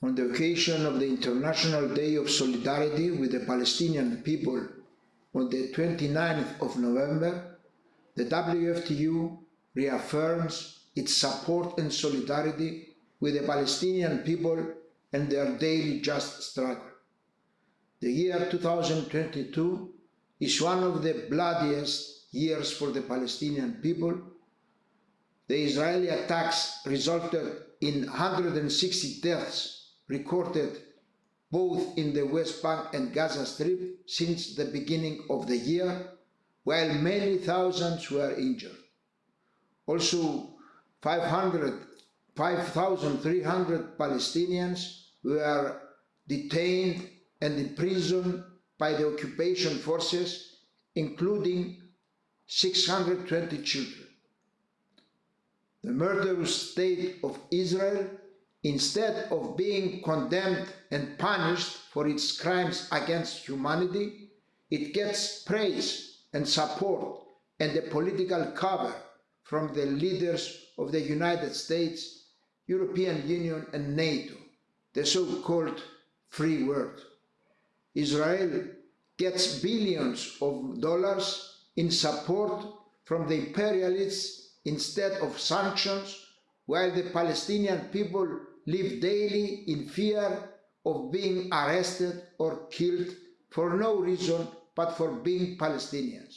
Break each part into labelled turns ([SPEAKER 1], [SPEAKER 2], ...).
[SPEAKER 1] on the occasion of the International Day of Solidarity with the Palestinian people on the 29th of November, the WFTU reaffirms its support and solidarity with the Palestinian people and their daily just struggle. The year 2022 is one of the bloodiest years for the Palestinian people. The Israeli attacks resulted in 160 deaths recorded both in the West Bank and Gaza Strip since the beginning of the year, while many thousands were injured. Also, 500, 5,300 Palestinians were detained and imprisoned by the occupation forces, including 620 children. The murderous state of Israel, instead of being condemned and punished for its crimes against humanity, it gets praise and support and a political cover from the leaders of the United States, European Union and NATO, the so-called free world. Israel gets billions of dollars in support from the imperialists instead of sanctions, while the Palestinian people live daily in fear of being arrested or killed for no reason but for being Palestinians.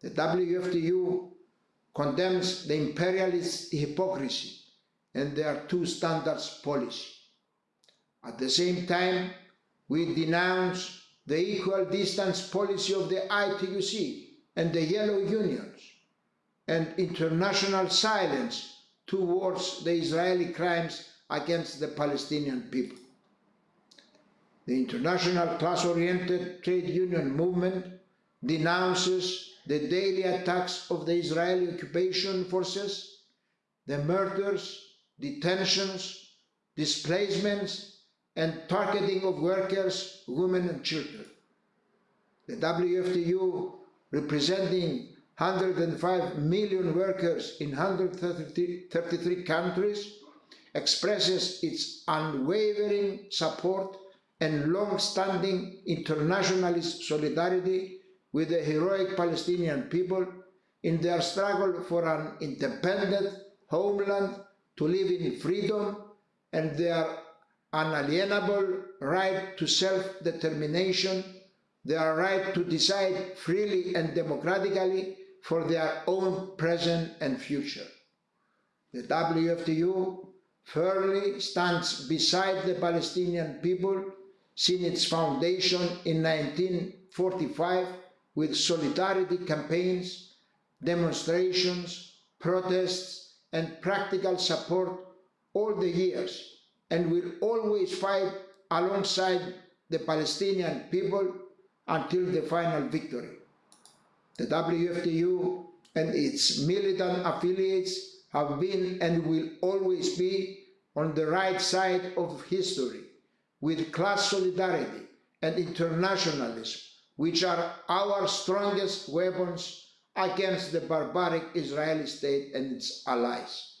[SPEAKER 1] The WFTU condemns the imperialist hypocrisy and their two standards policy. At the same time, we denounce the equal distance policy of the ITUC and the Yellow Unions and international silence towards the Israeli crimes against the Palestinian people. The international class-oriented trade union movement denounces the daily attacks of the Israeli occupation forces, the murders, detentions, displacements, and targeting of workers, women and children. The WFTU, representing 105 million workers in 133 countries, expresses its unwavering support and long-standing internationalist solidarity with the heroic Palestinian people in their struggle for an independent homeland to live in freedom and their unalienable right to self-determination, their right to decide freely and democratically for their own present and future. The WFTU firmly stands beside the Palestinian people since its foundation in 1945 with solidarity campaigns, demonstrations, protests, and practical support all the years and will always fight alongside the Palestinian people until the final victory. The WFTU and its militant affiliates have been and will always be on the right side of history with class solidarity and internationalism, which are our strongest weapons against the barbaric Israeli state and its allies.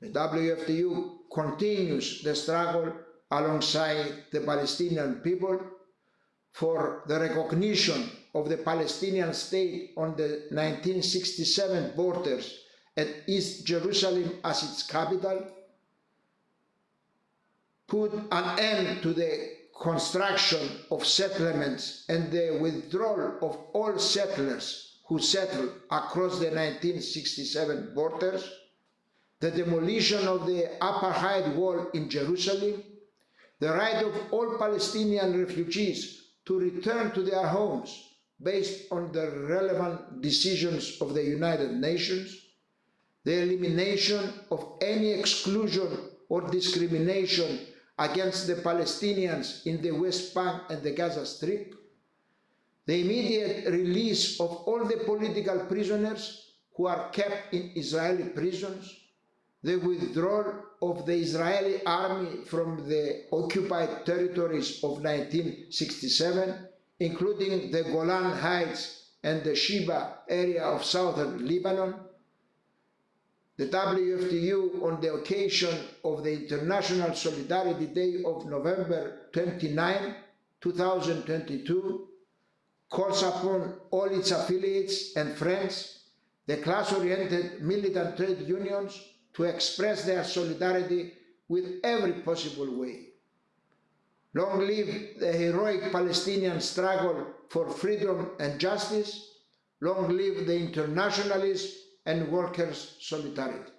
[SPEAKER 1] The WFTU continues the struggle alongside the Palestinian people for the recognition of the Palestinian state on the 1967 borders and East Jerusalem as its capital, put an end to the construction of settlements and the withdrawal of all settlers who settled across the 1967 borders, the demolition of the apartheid wall in Jerusalem, the right of all Palestinian refugees to return to their homes based on the relevant decisions of the United Nations, the elimination of any exclusion or discrimination against the Palestinians in the West Bank and the Gaza Strip, the immediate release of all the political prisoners who are kept in Israeli prisons, the withdrawal of the Israeli army from the occupied territories of 1967, including the Golan Heights and the Sheba area of southern Lebanon, the WFTU, on the occasion of the International Solidarity Day of November 29, 2022, calls upon all its affiliates and friends, the class-oriented militant trade unions, to express their solidarity with every possible way. Long live the heroic Palestinian struggle for freedom and justice. Long live the internationalists and workers' solidarity.